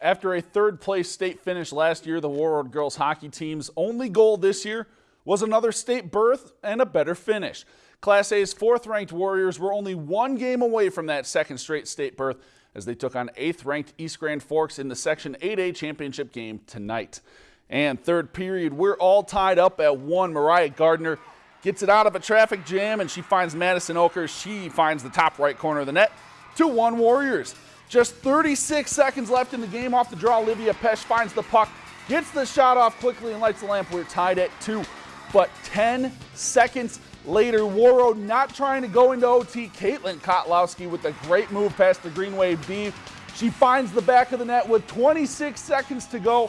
After a third place state finish last year, the Warroad girls hockey team's only goal this year was another state berth and a better finish. Class A's fourth ranked Warriors were only one game away from that second straight state berth as they took on eighth ranked East Grand Forks in the Section 8A championship game tonight. And third period, we're all tied up at one. Mariah Gardner gets it out of a traffic jam and she finds Madison Oker. She finds the top right corner of the net. 2-1 Warriors. Just 36 seconds left in the game off the draw. Olivia Pesh finds the puck, gets the shot off quickly and lights the lamp. We're tied at two. But 10 seconds later, Warroad not trying to go into OT. Caitlin Kotlowski with a great move past the Green Wave B. She finds the back of the net with 26 seconds to go.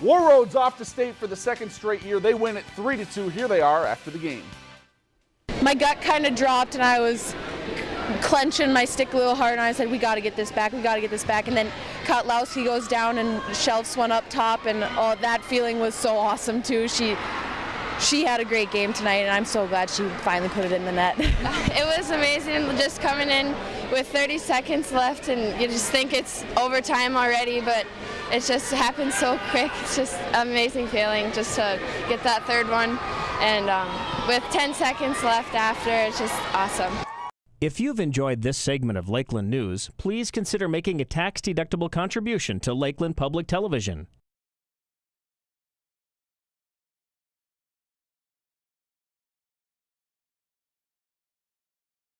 Warroad's off to state for the second straight year. They win it 3 to 2. Here they are after the game. My gut kind of dropped and I was clenching my stick a little hard, and I said, "We got to get this back. We got to get this back." And then Kotlowski goes down and shelves one up top, and oh, that feeling was so awesome too. She she had a great game tonight, and I'm so glad she finally put it in the net. it was amazing just coming in with 30 seconds left, and you just think it's overtime already, but it just happened so quick. It's just amazing feeling just to get that third one, and um, with 10 seconds left after, it's just awesome. If you've enjoyed this segment of Lakeland News, please consider making a tax-deductible contribution to Lakeland Public Television.